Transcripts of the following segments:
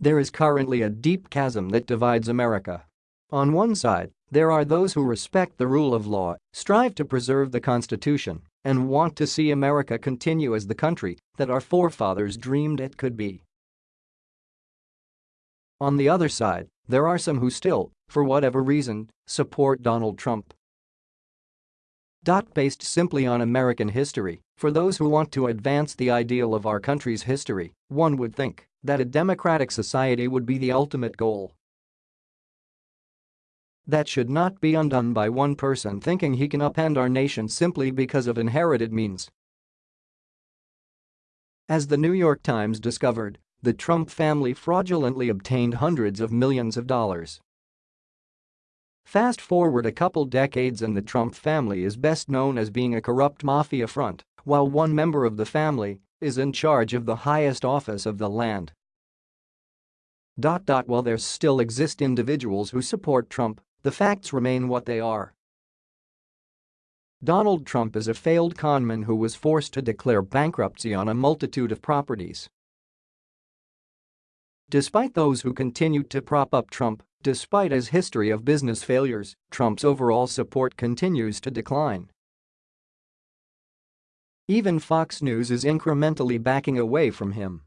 There is currently a deep chasm that divides America. On one side, there are those who respect the rule of law, strive to preserve the Constitution, and want to see America continue as the country that our forefathers dreamed it could be. On the other side, there are some who still, for whatever reason, support Donald Trump. Based simply on American history, for those who want to advance the ideal of our country's history, one would think that a democratic society would be the ultimate goal. That should not be undone by one person thinking he can upend our nation simply because of inherited means. As the New York Times discovered, the Trump family fraudulently obtained hundreds of millions of dollars Fast forward a couple decades and the Trump family is best known as being a corrupt mafia front, while one member of the family is in charge of the highest office of the land. While there still exist individuals who support Trump, the facts remain what they are. Donald Trump is a failed conman who was forced to declare bankruptcy on a multitude of properties. Despite those who continued to prop up Trump, Despite his history of business failures, Trump's overall support continues to decline. Even Fox News is incrementally backing away from him.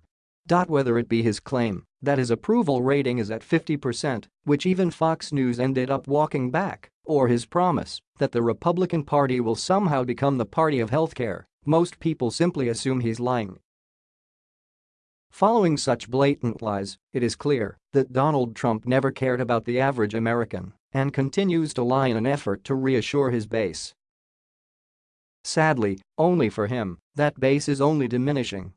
Whether it be his claim that his approval rating is at 50%, which even Fox News ended up walking back, or his promise that the Republican Party will somehow become the party of healthcare, most people simply assume he's lying. Following such blatant lies, it is clear that Donald Trump never cared about the average American and continues to lie in an effort to reassure his base. Sadly, only for him, that base is only diminishing